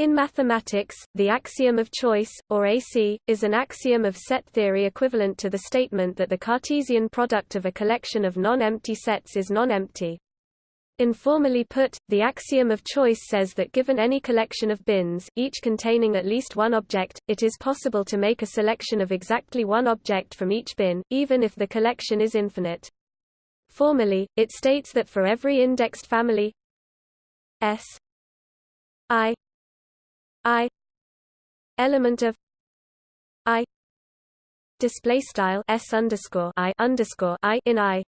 In mathematics, the axiom of choice, or AC, is an axiom of set theory equivalent to the statement that the Cartesian product of a collection of non-empty sets is non-empty. Informally put, the axiom of choice says that given any collection of bins, each containing at least one object, it is possible to make a selection of exactly one object from each bin, even if the collection is infinite. Formally, it states that for every indexed family S I i element of i display style s underscore i underscore i in i.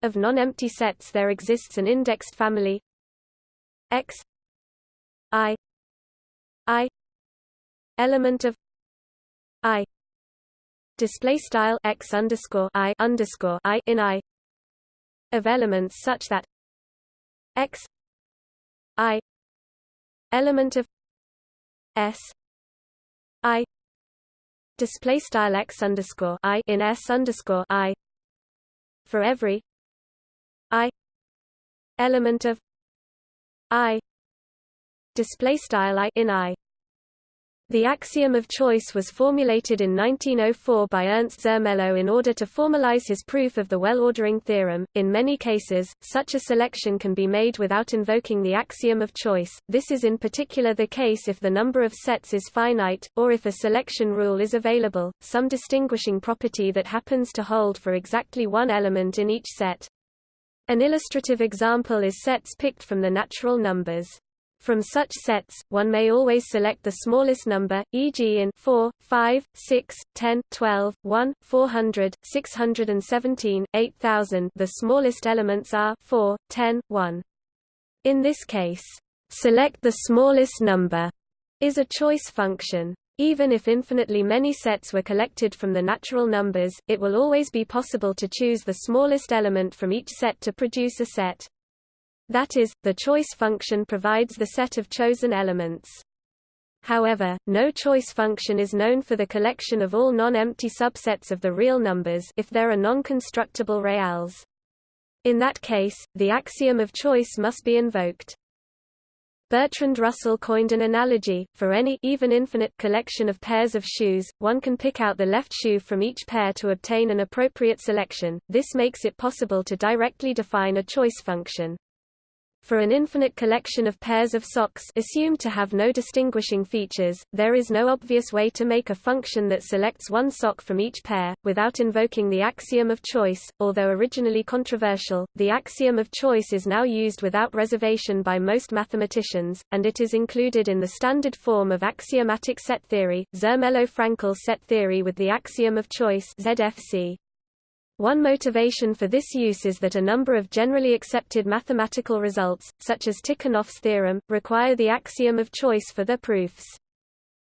Of non-empty sets there exists an indexed family. X i i element of i display style x underscore i underscore i in i. Of elements such that x i element of S I display style x underscore I in S underscore I for every I element of I display style I in I the axiom of choice was formulated in 1904 by Ernst Zermelo in order to formalize his proof of the well-ordering theorem. In many cases, such a selection can be made without invoking the axiom of choice. This is in particular the case if the number of sets is finite, or if a selection rule is available, some distinguishing property that happens to hold for exactly one element in each set. An illustrative example is sets picked from the natural numbers. From such sets, one may always select the smallest number, e.g. in 4, 5, 6, 10, 12, 1, 400, 617, 8000 the smallest elements are 4, 10, 1. In this case, select the smallest number is a choice function. Even if infinitely many sets were collected from the natural numbers, it will always be possible to choose the smallest element from each set to produce a set. That is, the choice function provides the set of chosen elements. However, no choice function is known for the collection of all non-empty subsets of the real numbers if there are non-constructible reals. In that case, the axiom of choice must be invoked. Bertrand Russell coined an analogy, for any even infinite collection of pairs of shoes, one can pick out the left shoe from each pair to obtain an appropriate selection, this makes it possible to directly define a choice function. For an infinite collection of pairs of socks assumed to have no distinguishing features, there is no obvious way to make a function that selects one sock from each pair, without invoking the axiom of choice. Although originally controversial, the axiom of choice is now used without reservation by most mathematicians, and it is included in the standard form of axiomatic set theory, Zermelo-Fraenkel set theory with the axiom of choice ZFC. One motivation for this use is that a number of generally accepted mathematical results, such as Tikhonov's theorem, require the axiom of choice for their proofs.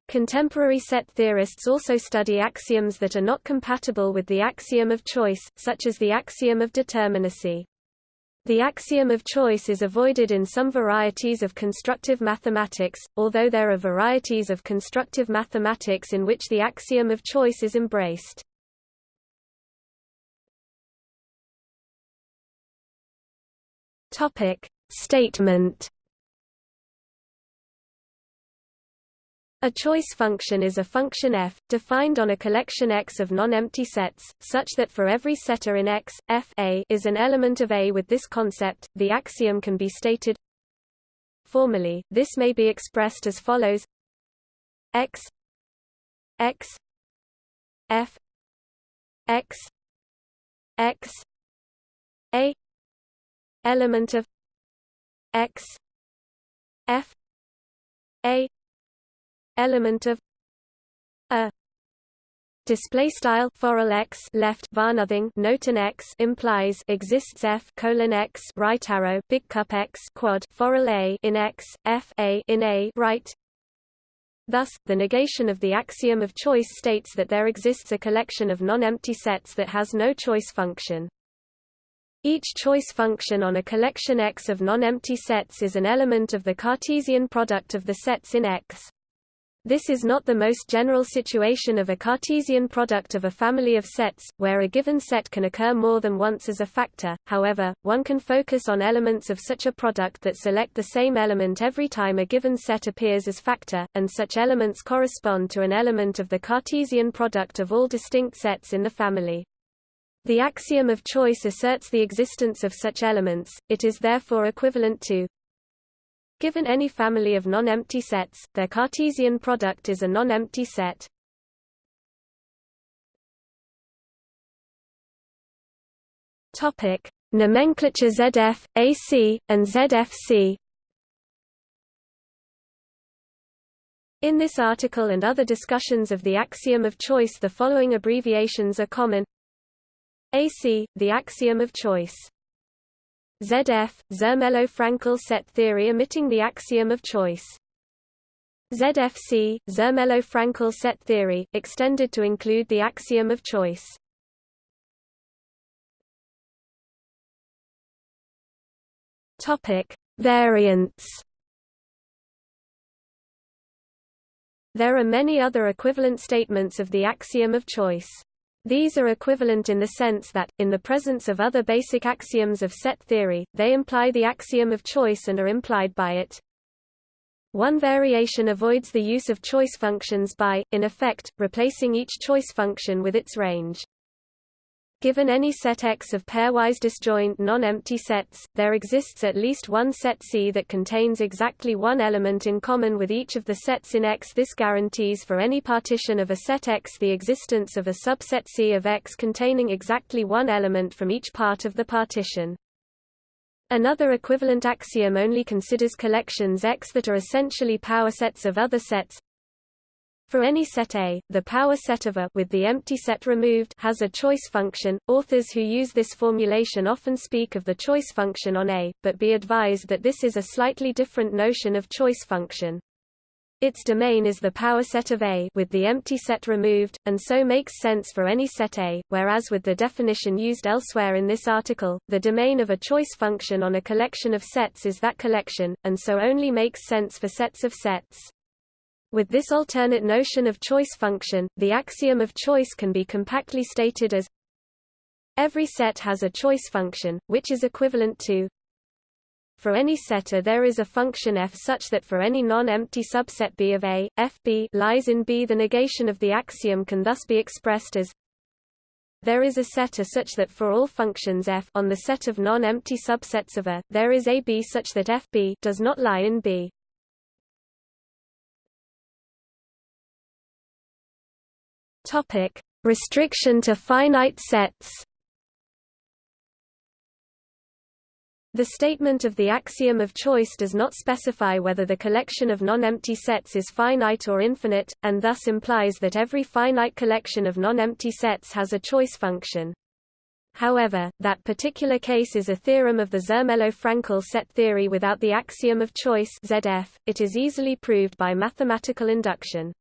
Contemporary set theorists also study axioms that are not compatible with the axiom of choice, such as the axiom of determinacy. The axiom of choice is avoided in some varieties of constructive mathematics, although there are varieties of constructive mathematics in which the axiom of choice is embraced. Topic Statement A choice function is a function f, defined on a collection X of non-empty sets, such that for every setter in X, f a is an element of A. With this concept, the axiom can be stated formally. This may be expressed as follows: X X f X X A element of x f a element of a Display style forall x left var nothing note an x implies exists f colon x right arrow big cup x quad forall a in x f a in a right. Thus, the negation of the axiom of choice states that there exists a collection of non-empty sets that has no choice function. Each choice function on a collection X of non-empty sets is an element of the Cartesian product of the sets in X. This is not the most general situation of a Cartesian product of a family of sets, where a given set can occur more than once as a factor, however, one can focus on elements of such a product that select the same element every time a given set appears as factor, and such elements correspond to an element of the Cartesian product of all distinct sets in the family. The axiom of choice asserts the existence of such elements, it is therefore equivalent to Given any family of non-empty sets, their Cartesian product is a non-empty set. Topic: Nomenclature ZF, AC, and ZFC. In this article and other discussions of the axiom of choice the following abbreviations are common AC, the axiom of choice ZF, Zermelo-Fraenkel set theory omitting the axiom of choice. ZFC, Zermelo-Fraenkel set theory, extended to include the axiom of choice. Topic: Variants. There are many other equivalent statements of the axiom of choice. These are equivalent in the sense that, in the presence of other basic axioms of set theory, they imply the axiom of choice and are implied by it. One variation avoids the use of choice functions by, in effect, replacing each choice function with its range. Given any set X of pairwise disjoint non-empty sets, there exists at least one set C that contains exactly one element in common with each of the sets in X. This guarantees for any partition of a set X the existence of a subset C of X containing exactly one element from each part of the partition. Another equivalent axiom only considers collections X that are essentially power sets of other sets, for any set A, the power set of A with the empty set removed has a choice function. Authors who use this formulation often speak of the choice function on A, but be advised that this is a slightly different notion of choice function. Its domain is the power set of A with the empty set removed, and so makes sense for any set A, whereas with the definition used elsewhere in this article, the domain of a choice function on a collection of sets is that collection, and so only makes sense for sets of sets. With this alternate notion of choice function, the axiom of choice can be compactly stated as Every set has a choice function, which is equivalent to for any set A there is a function f such that for any non-empty subset B of A, fB lies in B. The negation of the axiom can thus be expressed as there is a set A such that for all functions f on the set of non-empty subsets of A, there is a B such that fB does not lie in B. Topic: Restriction to finite sets. The statement of the axiom of choice does not specify whether the collection of non-empty sets is finite or infinite, and thus implies that every finite collection of non-empty sets has a choice function. However, that particular case is a theorem of the Zermelo-Fraenkel set theory without the axiom of choice ZF. It is easily proved by mathematical induction.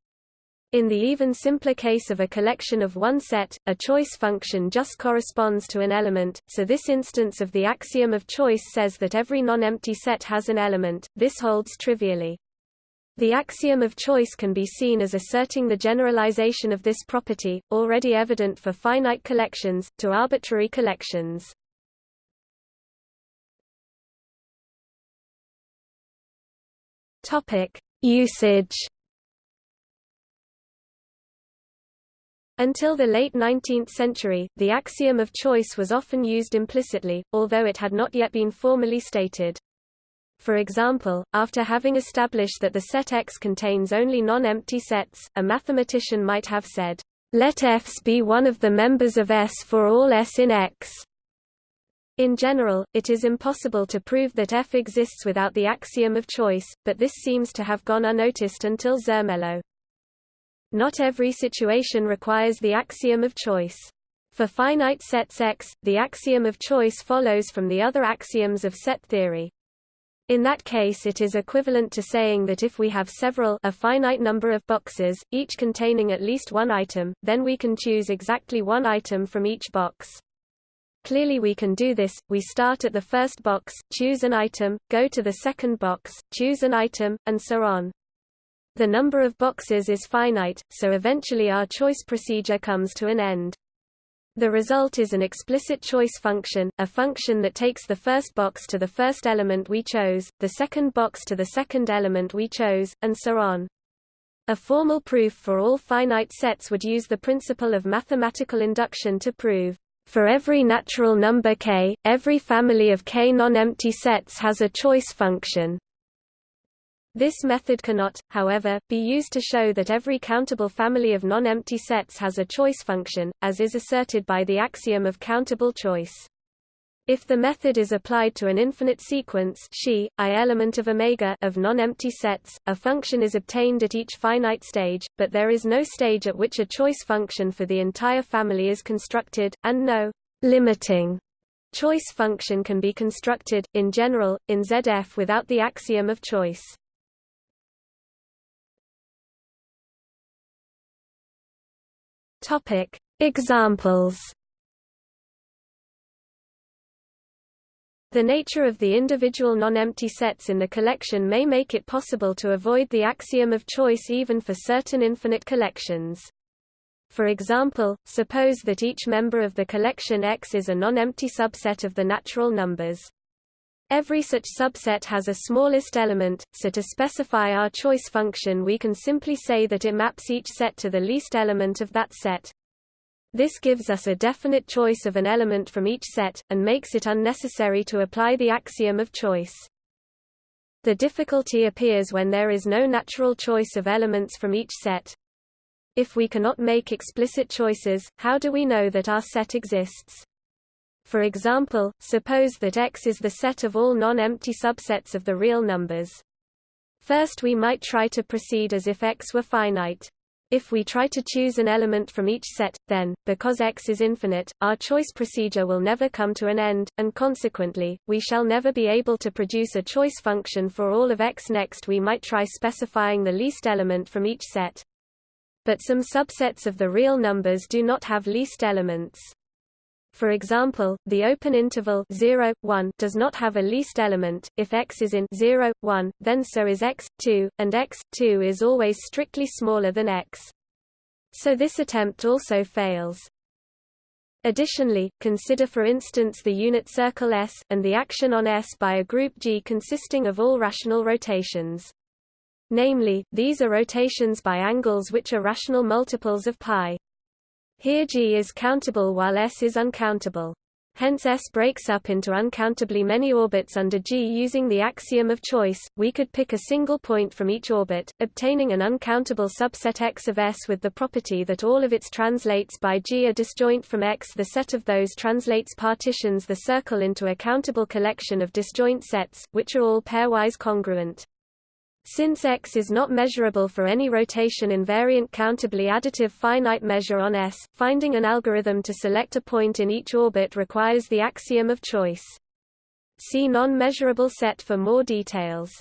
In the even simpler case of a collection of one set, a choice function just corresponds to an element, so this instance of the axiom of choice says that every non-empty set has an element, this holds trivially. The axiom of choice can be seen as asserting the generalization of this property, already evident for finite collections, to arbitrary collections. Usage Until the late 19th century, the axiom of choice was often used implicitly, although it had not yet been formally stated. For example, after having established that the set X contains only non-empty sets, a mathematician might have said, "Let Fs be one of the members of S for all S in X." In general, it is impossible to prove that F exists without the axiom of choice, but this seems to have gone unnoticed until Zermelo. Not every situation requires the axiom of choice. For finite sets X, the axiom of choice follows from the other axioms of set theory. In that case it is equivalent to saying that if we have several a finite number of boxes, each containing at least one item, then we can choose exactly one item from each box. Clearly we can do this, we start at the first box, choose an item, go to the second box, choose an item, and so on. The number of boxes is finite, so eventually our choice procedure comes to an end. The result is an explicit choice function, a function that takes the first box to the first element we chose, the second box to the second element we chose, and so on. A formal proof for all finite sets would use the principle of mathematical induction to prove, for every natural number k, every family of k non-empty sets has a choice function. This method cannot, however, be used to show that every countable family of non-empty sets has a choice function, as is asserted by the axiom of countable choice. If the method is applied to an infinite sequence xi, i element of omega of non-empty sets, a function is obtained at each finite stage, but there is no stage at which a choice function for the entire family is constructed, and no limiting choice function can be constructed, in general, in ZF without the axiom of choice. Topic: Examples. The nature of the individual non-empty sets in the collection may make it possible to avoid the axiom of choice even for certain infinite collections. For example, suppose that each member of the collection X is a non-empty subset of the natural numbers. Every such subset has a smallest element, so to specify our choice function we can simply say that it maps each set to the least element of that set. This gives us a definite choice of an element from each set, and makes it unnecessary to apply the axiom of choice. The difficulty appears when there is no natural choice of elements from each set. If we cannot make explicit choices, how do we know that our set exists? For example, suppose that X is the set of all non-empty subsets of the real numbers. First we might try to proceed as if X were finite. If we try to choose an element from each set, then, because X is infinite, our choice procedure will never come to an end, and consequently, we shall never be able to produce a choice function for all of X. Next we might try specifying the least element from each set. But some subsets of the real numbers do not have least elements. For example, the open interval 0, 1 does not have a least element. If x is in 0, 1, then so is x, 2, and x, 2 is always strictly smaller than x. So this attempt also fails. Additionally, consider for instance the unit circle S, and the action on S by a group G consisting of all rational rotations. Namely, these are rotations by angles which are rational multiples of pi. Here G is countable while S is uncountable. Hence S breaks up into uncountably many orbits under G using the axiom of choice. We could pick a single point from each orbit, obtaining an uncountable subset X of S with the property that all of its translates by G are disjoint from X. The set of those translates partitions the circle into a countable collection of disjoint sets, which are all pairwise congruent. Since X is not measurable for any rotation invariant countably additive finite measure on S, finding an algorithm to select a point in each orbit requires the axiom of choice. See non-measurable set for more details.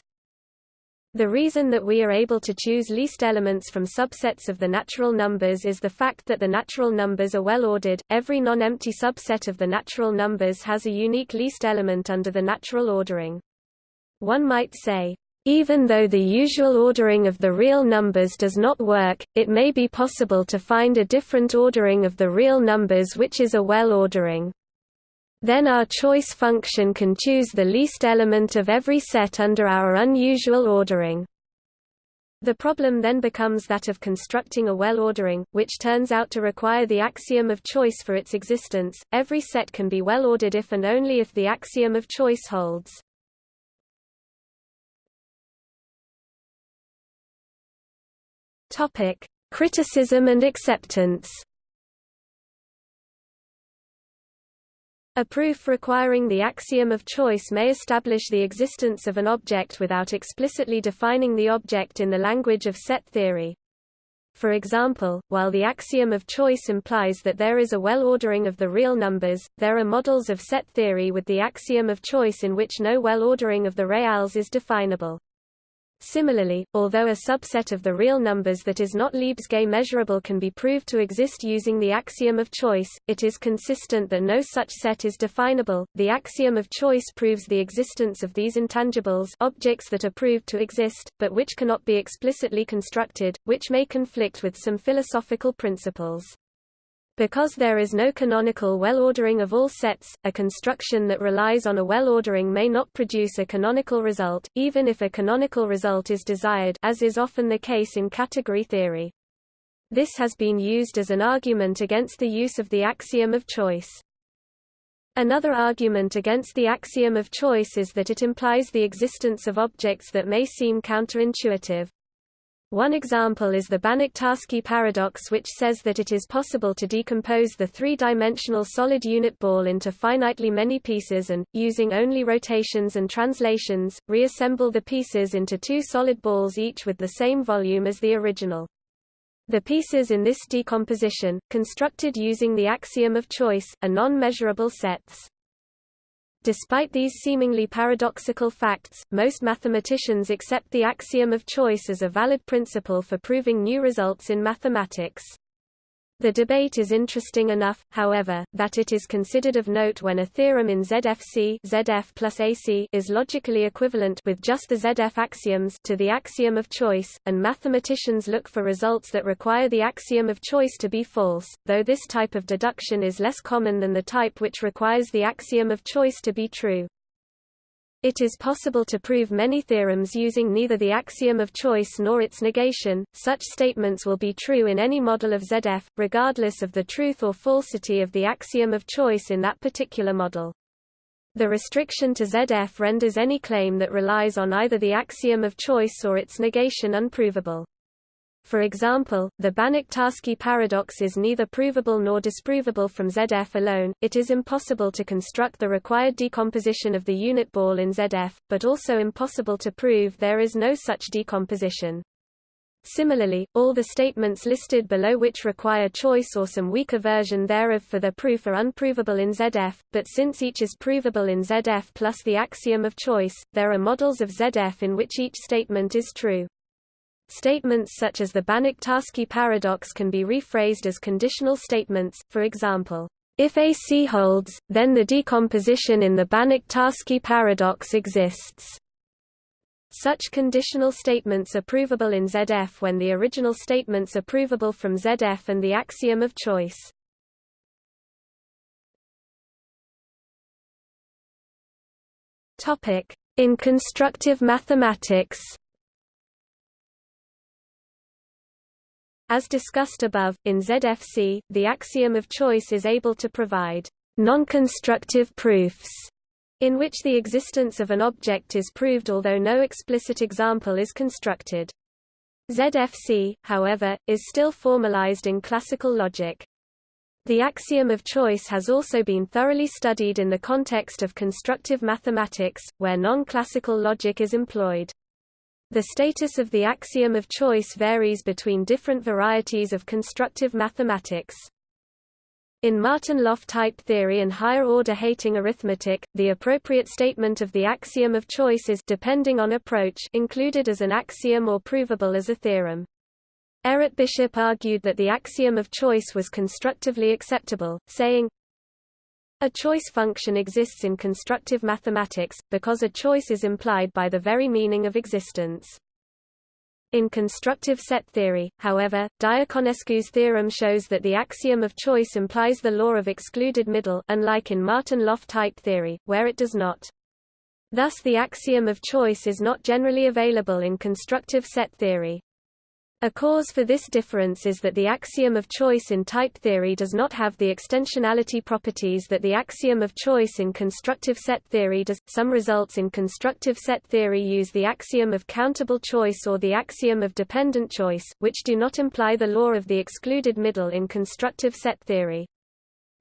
The reason that we are able to choose least elements from subsets of the natural numbers is the fact that the natural numbers are well ordered. Every non-empty subset of the natural numbers has a unique least element under the natural ordering. One might say, even though the usual ordering of the real numbers does not work, it may be possible to find a different ordering of the real numbers which is a well ordering. Then our choice function can choose the least element of every set under our unusual ordering. The problem then becomes that of constructing a well ordering, which turns out to require the axiom of choice for its existence. Every set can be well ordered if and only if the axiom of choice holds. Topic: Criticism and acceptance. A proof requiring the axiom of choice may establish the existence of an object without explicitly defining the object in the language of set theory. For example, while the axiom of choice implies that there is a well-ordering of the real numbers, there are models of set theory with the axiom of choice in which no well-ordering of the reals is definable. Similarly, although a subset of the real numbers that is not Lebesgue measurable can be proved to exist using the axiom of choice, it is consistent that no such set is definable. The axiom of choice proves the existence of these intangibles objects that are proved to exist, but which cannot be explicitly constructed, which may conflict with some philosophical principles. Because there is no canonical well-ordering of all sets, a construction that relies on a well-ordering may not produce a canonical result, even if a canonical result is desired as is often the case in category theory. This has been used as an argument against the use of the axiom of choice. Another argument against the axiom of choice is that it implies the existence of objects that may seem counterintuitive. One example is the Banach-Tarski paradox which says that it is possible to decompose the three-dimensional solid unit ball into finitely many pieces and, using only rotations and translations, reassemble the pieces into two solid balls each with the same volume as the original. The pieces in this decomposition, constructed using the axiom of choice, are non-measurable sets. Despite these seemingly paradoxical facts, most mathematicians accept the axiom of choice as a valid principle for proving new results in mathematics. The debate is interesting enough, however, that it is considered of note when a theorem in ZFC ZF plus AC is logically equivalent with just the ZF axioms to the axiom of choice, and mathematicians look for results that require the axiom of choice to be false, though this type of deduction is less common than the type which requires the axiom of choice to be true. It is possible to prove many theorems using neither the axiom of choice nor its negation. Such statements will be true in any model of ZF, regardless of the truth or falsity of the axiom of choice in that particular model. The restriction to ZF renders any claim that relies on either the axiom of choice or its negation unprovable. For example, the Banach-Tarski paradox is neither provable nor disprovable from ZF alone, it is impossible to construct the required decomposition of the unit ball in ZF, but also impossible to prove there is no such decomposition. Similarly, all the statements listed below which require choice or some weaker version thereof for their proof are unprovable in ZF, but since each is provable in ZF plus the axiom of choice, there are models of ZF in which each statement is true. Statements such as the Banach-Tarski paradox can be rephrased as conditional statements, for example, if AC holds, then the decomposition in the Banach-Tarski paradox exists. Such conditional statements are provable in ZF when the original statements are provable from ZF and the axiom of choice. In constructive mathematics As discussed above, in ZFC, the axiom of choice is able to provide non-constructive proofs in which the existence of an object is proved although no explicit example is constructed. ZFC, however, is still formalized in classical logic. The axiom of choice has also been thoroughly studied in the context of constructive mathematics, where non-classical logic is employed. The status of the axiom of choice varies between different varieties of constructive mathematics. In Martin-Löf type theory and higher-order Heyting arithmetic, the appropriate statement of the axiom of choice is depending on approach included as an axiom or provable as a theorem. Errett Bishop argued that the axiom of choice was constructively acceptable, saying, a choice function exists in constructive mathematics, because a choice is implied by the very meaning of existence. In constructive set theory, however, Diaconescu's theorem shows that the axiom of choice implies the law of excluded middle unlike in Martin-Löf type theory, where it does not. Thus the axiom of choice is not generally available in constructive set theory. A cause for this difference is that the axiom of choice in type theory does not have the extensionality properties that the axiom of choice in constructive set theory does. Some results in constructive set theory use the axiom of countable choice or the axiom of dependent choice, which do not imply the law of the excluded middle in constructive set theory.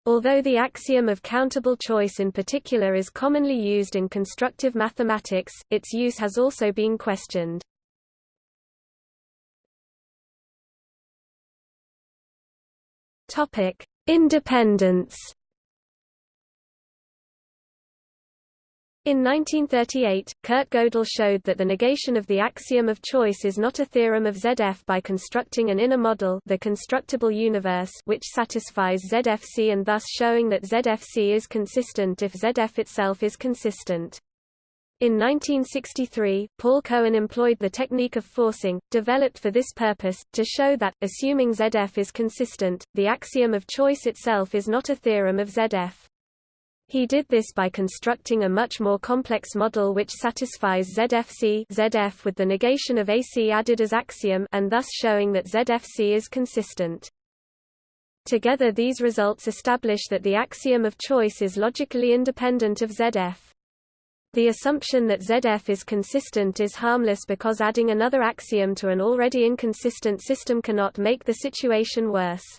Although the axiom of countable choice in particular is commonly used in constructive mathematics, its use has also been questioned. Topic: Independence. In 1938, Kurt Gödel showed that the negation of the axiom of choice is not a theorem of ZF by constructing an inner model the constructible universe which satisfies ZFC and thus showing that ZFC is consistent if ZF itself is consistent. In 1963, Paul Cohen employed the technique of forcing, developed for this purpose, to show that, assuming ZF is consistent, the axiom of choice itself is not a theorem of ZF. He did this by constructing a much more complex model which satisfies ZFC ZF with the negation of AC added as axiom and thus showing that ZFC is consistent. Together these results establish that the axiom of choice is logically independent of ZF. The assumption that ZF is consistent is harmless because adding another axiom to an already inconsistent system cannot make the situation worse.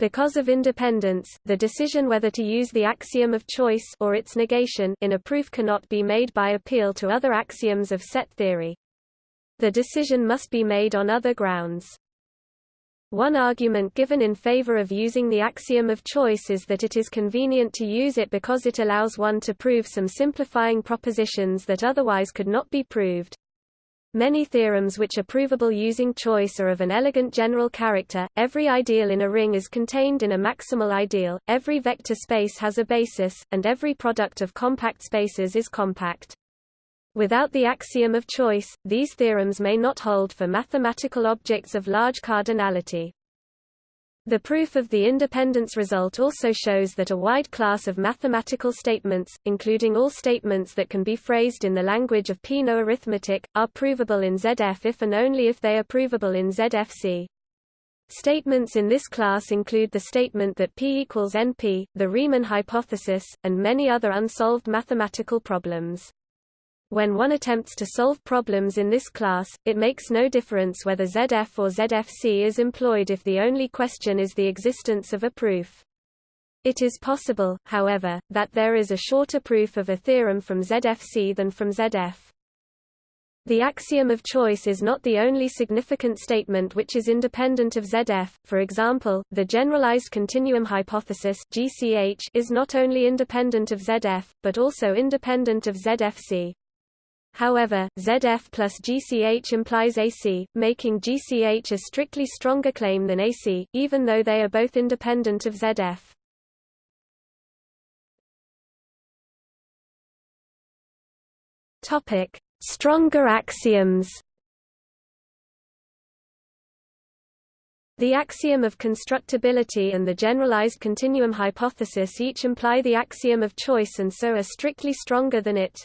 Because of independence, the decision whether to use the axiom of choice or its negation in a proof cannot be made by appeal to other axioms of set theory. The decision must be made on other grounds. One argument given in favor of using the axiom of choice is that it is convenient to use it because it allows one to prove some simplifying propositions that otherwise could not be proved. Many theorems which are provable using choice are of an elegant general character, every ideal in a ring is contained in a maximal ideal, every vector space has a basis, and every product of compact spaces is compact. Without the axiom of choice, these theorems may not hold for mathematical objects of large cardinality. The proof of the independence result also shows that a wide class of mathematical statements, including all statements that can be phrased in the language of Peano arithmetic, are provable in ZF if and only if they are provable in ZFC. Statements in this class include the statement that P equals NP, the Riemann hypothesis, and many other unsolved mathematical problems. When one attempts to solve problems in this class, it makes no difference whether ZF or ZFC is employed if the only question is the existence of a proof. It is possible, however, that there is a shorter proof of a theorem from ZFC than from ZF. The axiom of choice is not the only significant statement which is independent of ZF, for example, the generalized continuum hypothesis GCH is not only independent of ZF, but also independent of ZFC. However, ZF plus GCH implies AC, making GCH a strictly stronger claim than AC, even though they are both independent of ZF. Topic: Stronger axioms. The axiom of constructibility and the generalized continuum hypothesis each imply the axiom of choice and so are strictly stronger than it.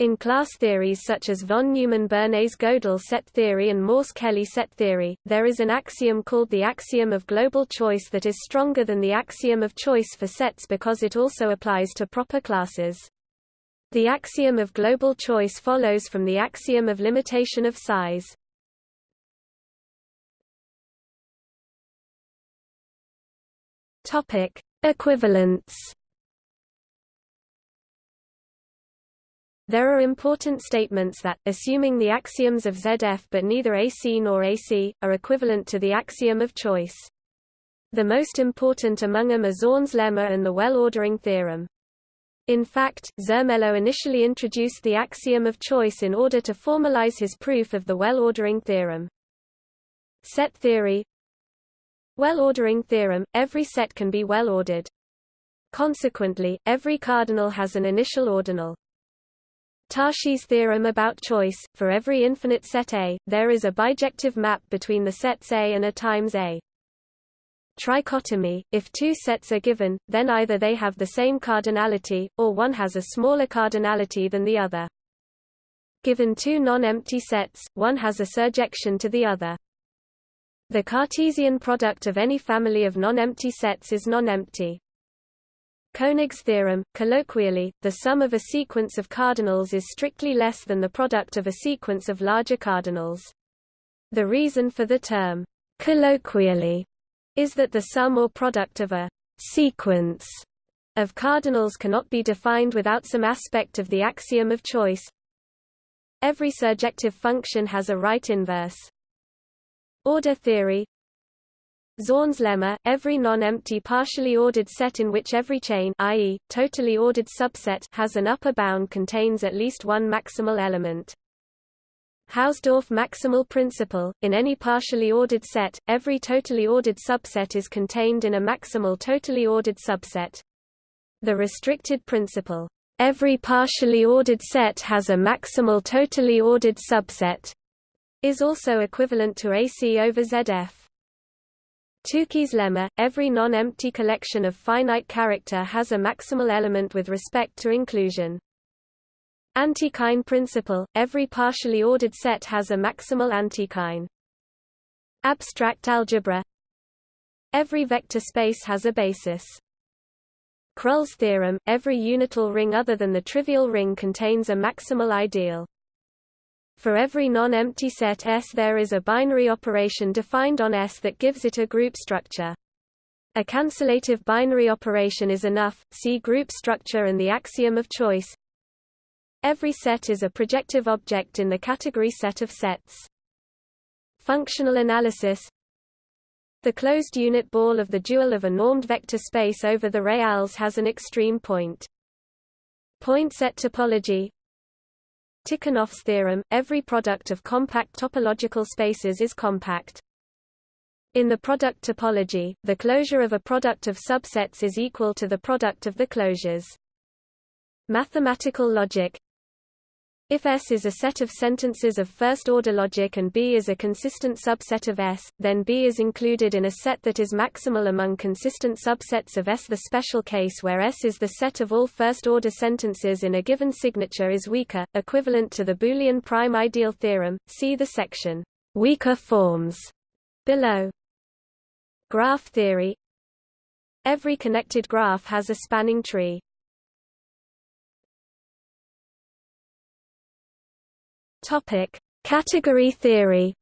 In class theories such as von Neumann-Bernays-Gödel set theory and Morse-Kelley set theory, there is an axiom called the axiom of global choice that is stronger than the axiom of choice for sets because it also applies to proper classes. The axiom of global choice follows from the axiom of limitation of size. Equivalence There are important statements that, assuming the axioms of ZF but neither AC nor AC, are equivalent to the axiom of choice. The most important among them are Zorn's lemma and the well-ordering theorem. In fact, Zermelo initially introduced the axiom of choice in order to formalize his proof of the well-ordering theorem. Set theory Well-ordering theorem – Every set can be well-ordered. Consequently, every cardinal has an initial ordinal. Tarski's theorem about choice, for every infinite set A, there is a bijective map between the sets A and A times A. Trichotomy, if two sets are given, then either they have the same cardinality, or one has a smaller cardinality than the other. Given two non-empty sets, one has a surjection to the other. The Cartesian product of any family of non-empty sets is non-empty. Koenig's theorem, colloquially, the sum of a sequence of cardinals is strictly less than the product of a sequence of larger cardinals. The reason for the term, colloquially, is that the sum or product of a sequence of cardinals cannot be defined without some aspect of the axiom of choice. Every surjective function has a right inverse. Order theory Zorn's lemma, every non-empty partially ordered set in which every chain i.e., totally ordered subset has an upper bound contains at least one maximal element. Hausdorff maximal principle, in any partially ordered set, every totally ordered subset is contained in a maximal totally ordered subset. The restricted principle, every partially ordered set has a maximal totally ordered subset, is also equivalent to AC over ZF. Tukey's lemma, every non-empty collection of finite character has a maximal element with respect to inclusion. Antichain principle, every partially ordered set has a maximal antichain. Abstract algebra Every vector space has a basis. Krull's theorem, every unital ring other than the trivial ring contains a maximal ideal. For every non-empty set S there is a binary operation defined on S that gives it a group structure. A cancellative binary operation is enough, see group structure and the axiom of choice. Every set is a projective object in the category set of sets. Functional analysis The closed unit ball of the dual of a normed vector space over the reals has an extreme point. Point set topology Tikhonov's theorem, every product of compact topological spaces is compact. In the product topology, the closure of a product of subsets is equal to the product of the closures. Mathematical logic if S is a set of sentences of first-order logic and B is a consistent subset of S, then B is included in a set that is maximal among consistent subsets of S. The special case where S is the set of all first-order sentences in a given signature is weaker, equivalent to the Boolean prime ideal theorem. See the section, Weaker forms, below. Graph theory Every connected graph has a spanning tree. Topic: Category theory.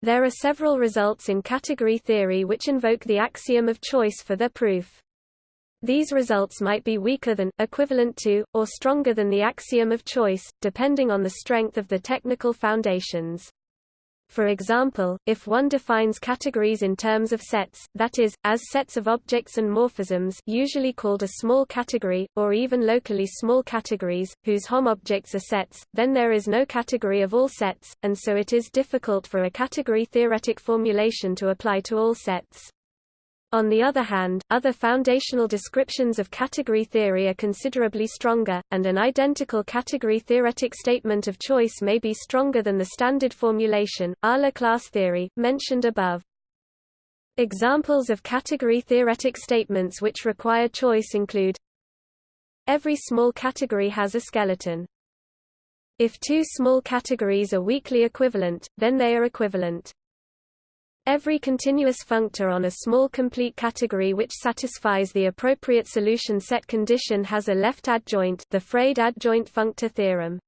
There are several results in category theory which invoke the axiom of choice for their proof. These results might be weaker than, equivalent to, or stronger than the axiom of choice, depending on the strength of the technical foundations. For example, if one defines categories in terms of sets, that is, as sets of objects and morphisms usually called a small category, or even locally small categories, whose homobjects are sets, then there is no category of all sets, and so it is difficult for a category-theoretic formulation to apply to all sets. On the other hand, other foundational descriptions of category theory are considerably stronger, and an identical category-theoretic statement of choice may be stronger than the standard formulation, a la class theory, mentioned above. Examples of category-theoretic statements which require choice include Every small category has a skeleton. If two small categories are weakly equivalent, then they are equivalent. Every continuous functor on a small complete category which satisfies the appropriate solution set condition has a left adjoint the Freyd adjoint functor theorem.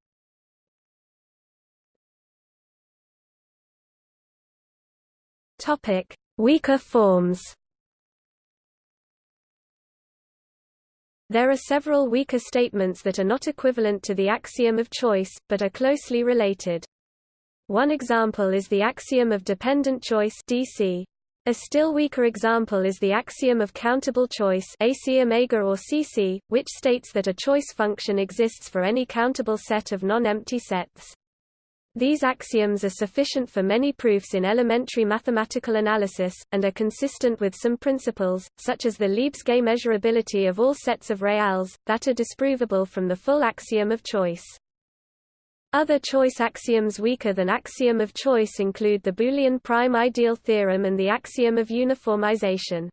Topic: Weaker forms. There are several weaker statements that are not equivalent to the axiom of choice, but are closely related. One example is the axiom of dependent choice DC. A still weaker example is the axiom of countable choice or CC, which states that a choice function exists for any countable set of non-empty sets. These axioms are sufficient for many proofs in elementary mathematical analysis, and are consistent with some principles, such as the Lebesgue measurability of all sets of reals, that are disprovable from the full axiom of choice. Other choice axioms weaker than axiom of choice include the Boolean prime ideal theorem and the axiom of uniformization.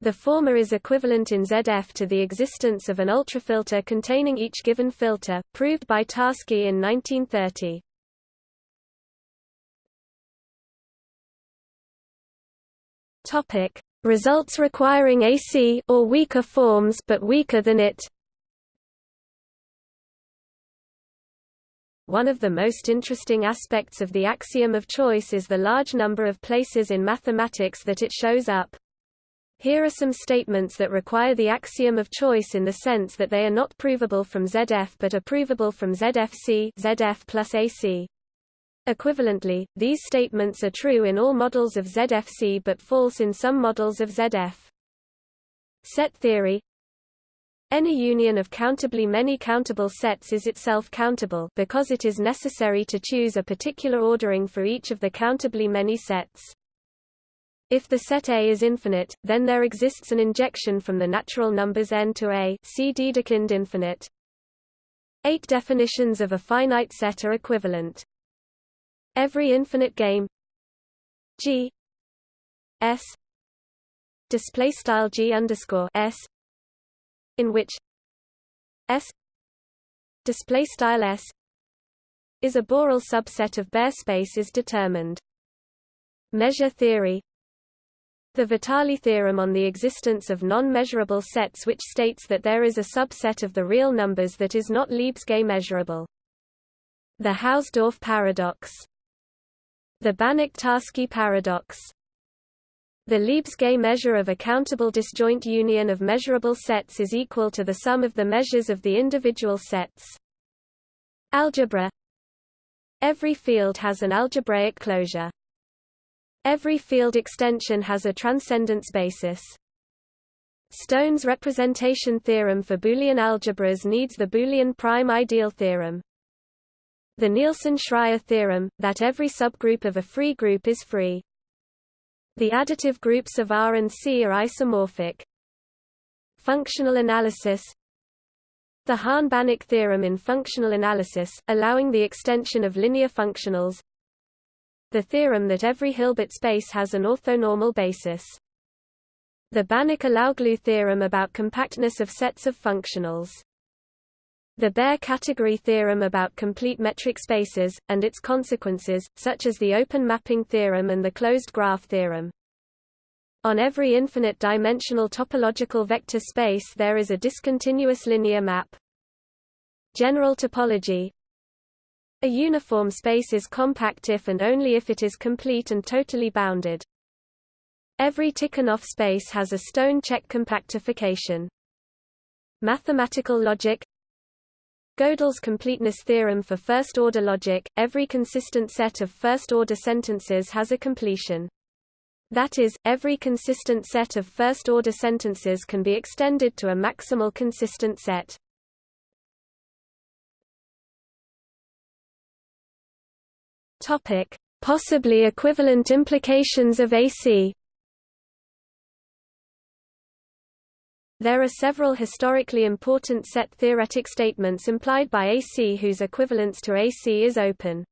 The former is equivalent in ZF to the existence of an ultrafilter containing each given filter, proved by Tarski in 1930. Topic: Results requiring AC or weaker forms but weaker than it. One of the most interesting aspects of the axiom of choice is the large number of places in mathematics that it shows up. Here are some statements that require the axiom of choice in the sense that they are not provable from ZF but are provable from ZFC ZF plus AC. Equivalently, these statements are true in all models of ZFC but false in some models of ZF. Set theory Any union of countably many countable sets is itself countable because it is necessary to choose a particular ordering for each of the countably many sets. If the set A is infinite, then there exists an injection from the natural numbers n to A see Dedekind infinite. Eight definitions of a finite set are equivalent. Every infinite game G S display style G underscore S in which S display style S is a Borel subset of Baire space is determined. Measure theory The Vitali theorem on the existence of non-measurable sets which states that there is a subset of the real numbers that is not Lebesgue measurable. The Hausdorff paradox the Banach-Tarski paradox The Lebesgue measure of a countable disjoint union of measurable sets is equal to the sum of the measures of the individual sets. Algebra Every field has an algebraic closure. Every field extension has a transcendence basis. Stone's representation theorem for Boolean algebras needs the Boolean prime ideal theorem. The Nielsen-Schreier theorem, that every subgroup of a free group is free. The additive groups of R and C are isomorphic. Functional analysis The Hahn-Banach theorem in functional analysis, allowing the extension of linear functionals The theorem that every Hilbert space has an orthonormal basis. The Banach-Alaoglu theorem about compactness of sets of functionals the Baire category theorem about complete metric spaces, and its consequences, such as the open mapping theorem and the closed graph theorem. On every infinite-dimensional topological vector space there is a discontinuous linear map. General topology A uniform space is compact if and only if it is complete and totally bounded. Every Tikhonov space has a stone check compactification. Mathematical logic Gödel's completeness theorem for first-order logic, every consistent set of first-order sentences has a completion. That is, every consistent set of first-order sentences can be extended to a maximal consistent set. Topic: Possibly equivalent implications of AC There are several historically important set-theoretic statements implied by AC whose equivalence to AC is open.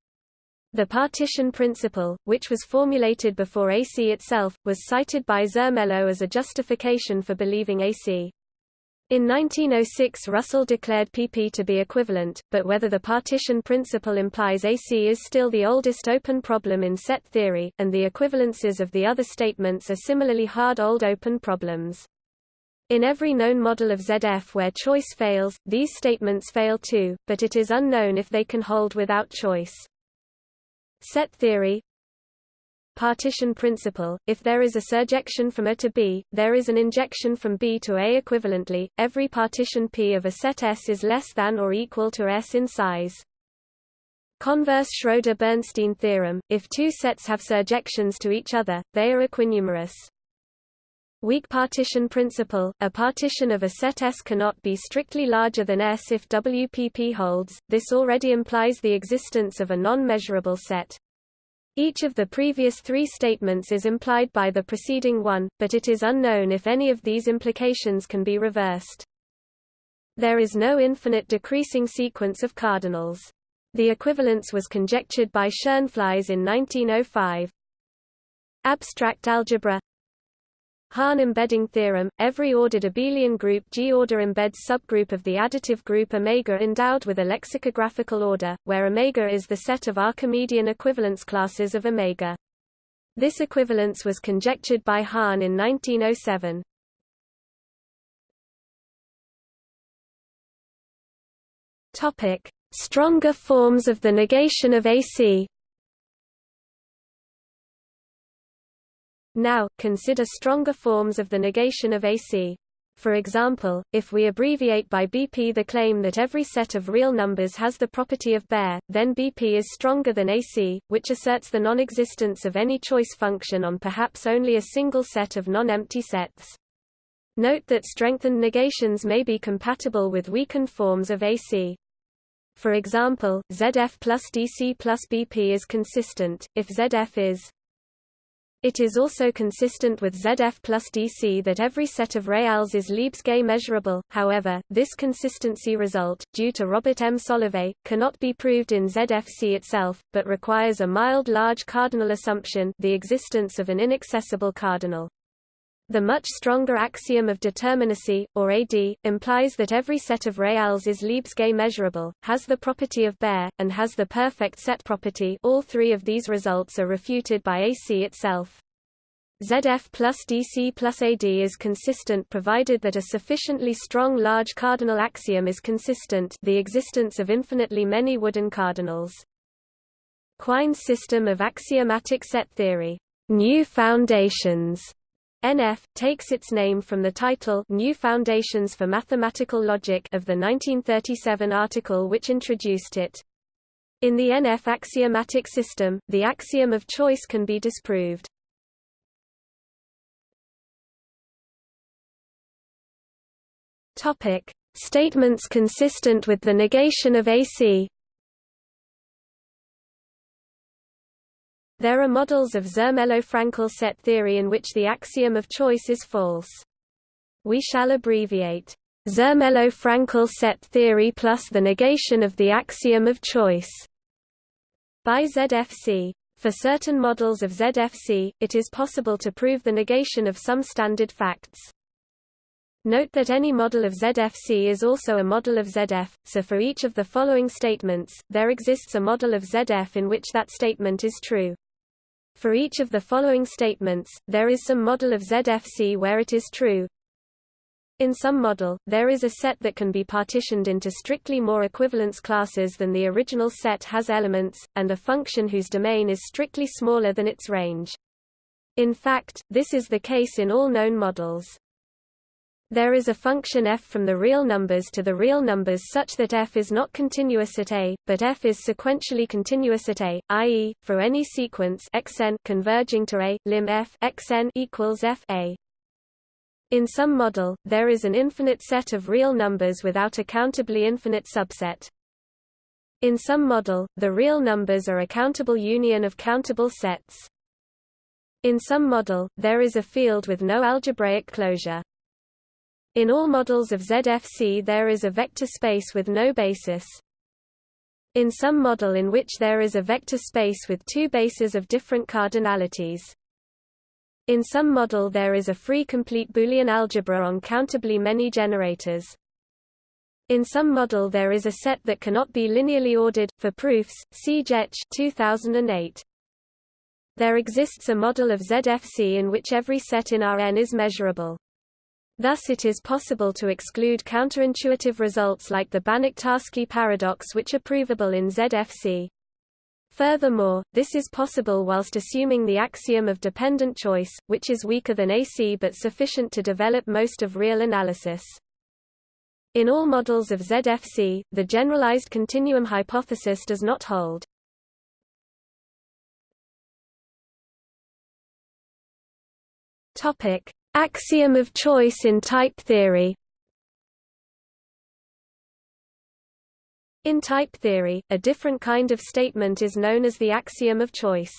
The partition principle, which was formulated before AC itself, was cited by Zermelo as a justification for believing AC. In 1906 Russell declared PP to be equivalent, but whether the partition principle implies AC is still the oldest open problem in set theory, and the equivalences of the other statements are similarly hard old open problems. In every known model of ZF where choice fails, these statements fail too, but it is unknown if they can hold without choice. Set theory Partition principle – If there is a surjection from A to B, there is an injection from B to A equivalently, every partition P of a set S is less than or equal to S in size. Converse Schroeder-Bernstein theorem – If two sets have surjections to each other, they are equinumerous. Weak partition principle, a partition of a set S cannot be strictly larger than S if WPP holds, this already implies the existence of a non-measurable set. Each of the previous three statements is implied by the preceding one, but it is unknown if any of these implications can be reversed. There is no infinite decreasing sequence of cardinals. The equivalence was conjectured by Schoenflies in 1905. Abstract algebra Hahn embedding theorem, every ordered abelian group G-order embeds subgroup of the additive group omega endowed with a lexicographical order, where omega is the set of Archimedean equivalence classes of omega. This equivalence was conjectured by Hahn in 1907. Topic: Stronger forms of the negation of AC Now, consider stronger forms of the negation of AC. For example, if we abbreviate by BP the claim that every set of real numbers has the property of Baire, then BP is stronger than AC, which asserts the non-existence of any choice function on perhaps only a single set of non-empty sets. Note that strengthened negations may be compatible with weakened forms of AC. For example, ZF plus DC plus BP is consistent, if ZF is it is also consistent with ZF plus DC that every set of reals is Lebesgue measurable, however, this consistency result, due to Robert M. Solovay, cannot be proved in ZFC itself, but requires a mild large cardinal assumption the existence of an inaccessible cardinal. The much stronger axiom of determinacy, or AD, implies that every set of reals is Lebesgue measurable, has the property of Baire, and has the perfect set property all three of these results are refuted by AC itself. ZF plus DC plus AD is consistent provided that a sufficiently strong large cardinal axiom is consistent the existence of infinitely many Woodin cardinals. Quine's system of axiomatic set theory, new foundations, NF, takes its name from the title New Foundations for Mathematical Logic of the 1937 article which introduced it. In the NF axiomatic system, the axiom of choice can be disproved. Topic: Statements consistent with the negation of AC. There are models of Zermelo-Fraenkel set theory in which the axiom of choice is false. We shall abbreviate Zermelo-Fraenkel set theory plus the negation of the axiom of choice by ZFC. For certain models of ZFC, it is possible to prove the negation of some standard facts. Note that any model of ZFC is also a model of ZF, so for each of the following statements, there exists a model of ZF in which that statement is true. For each of the following statements, there is some model of ZFC where it is true. In some model, there is a set that can be partitioned into strictly more equivalence classes than the original set has elements, and a function whose domain is strictly smaller than its range. In fact, this is the case in all known models. There is a function f from the real numbers to the real numbers such that f is not continuous at a, but f is sequentially continuous at a, i.e., for any sequence xn converging to a, lim f xn equals f a. In some model, there is an infinite set of real numbers without a countably infinite subset. In some model, the real numbers are a countable union of countable sets. In some model, there is a field with no algebraic closure. In all models of ZFC there is a vector space with no basis. In some model in which there is a vector space with two bases of different cardinalities. In some model there is a free complete Boolean algebra on countably many generators. In some model there is a set that cannot be linearly ordered. For proofs, see Jech 2008. There exists a model of ZFC in which every set in Rn is measurable. Thus it is possible to exclude counterintuitive results like the Banach-Tarski paradox which are provable in ZFC. Furthermore, this is possible whilst assuming the axiom of dependent choice, which is weaker than AC but sufficient to develop most of real analysis. In all models of ZFC, the generalized continuum hypothesis does not hold. Topic: Axiom of choice in type theory In type theory, a different kind of statement is known as the axiom of choice.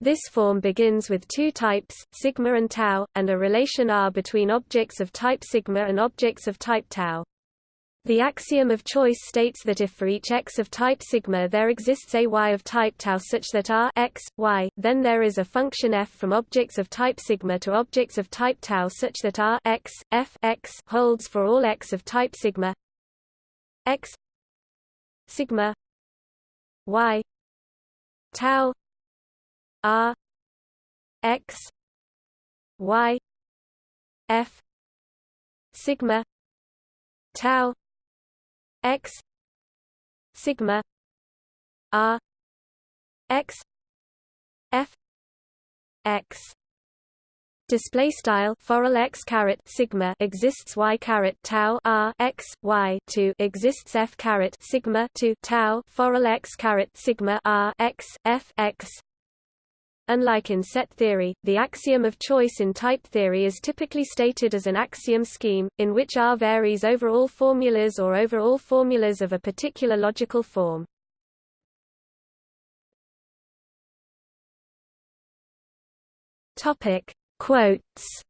This form begins with two types, sigma and tau, and a relation R between objects of type sigma and objects of type tau. The axiom of choice states that if for each x of type sigma there exists a y of type tau such that r x, y, then there is a function f from objects of type sigma to objects of type tau such that r x, f x holds for all x of type sigma x sigma y tau r x y f sigma tau x sigma r x f x. Display style forall x caret sigma exists y caret tau r x y to exists f caret sigma to tau forall x caret sigma r x f x Unlike in set theory, the axiom of choice in type theory is typically stated as an axiom scheme, in which R varies over all formulas or over all formulas of a particular logical form. Topic Quotes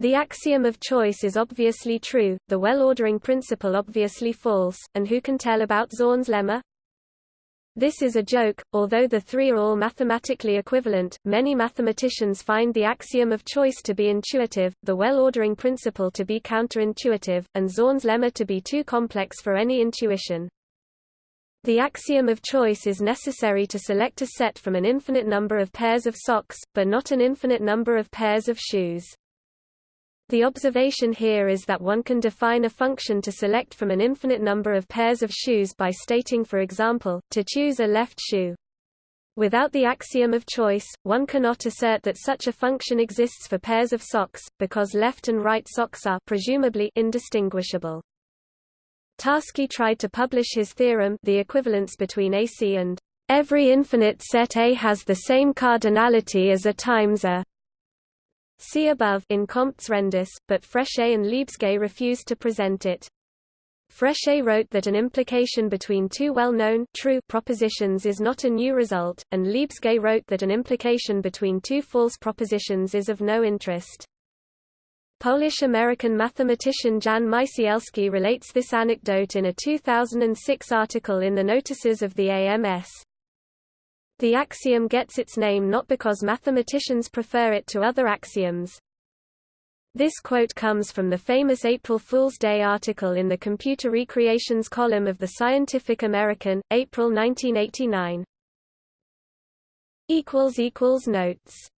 The axiom of choice is obviously true, the well-ordering principle obviously false, and who can tell about Zorn's lemma? This is a joke, although the three are all mathematically equivalent, many mathematicians find the axiom of choice to be intuitive, the well-ordering principle to be counterintuitive, and Zorn's lemma to be too complex for any intuition. The axiom of choice is necessary to select a set from an infinite number of pairs of socks, but not an infinite number of pairs of shoes. The observation here is that one can define a function to select from an infinite number of pairs of shoes by stating for example, to choose a left shoe. Without the axiom of choice, one cannot assert that such a function exists for pairs of socks, because left and right socks are presumably indistinguishable. Tarski tried to publish his theorem the equivalence between AC and every infinite set A has the same cardinality as A times A. See above in Comptes Rendus, but Fréchet and Lebesgue refused to present it. Fréchet wrote that an implication between two well-known true propositions is not a new result, and Lebesgue wrote that an implication between two false propositions is of no interest. Polish-American mathematician Jan Mycielski relates this anecdote in a 2006 article in the Notices of the AMS. The axiom gets its name not because mathematicians prefer it to other axioms. This quote comes from the famous April Fool's Day article in the Computer Recreations column of the Scientific American, April 1989. Notes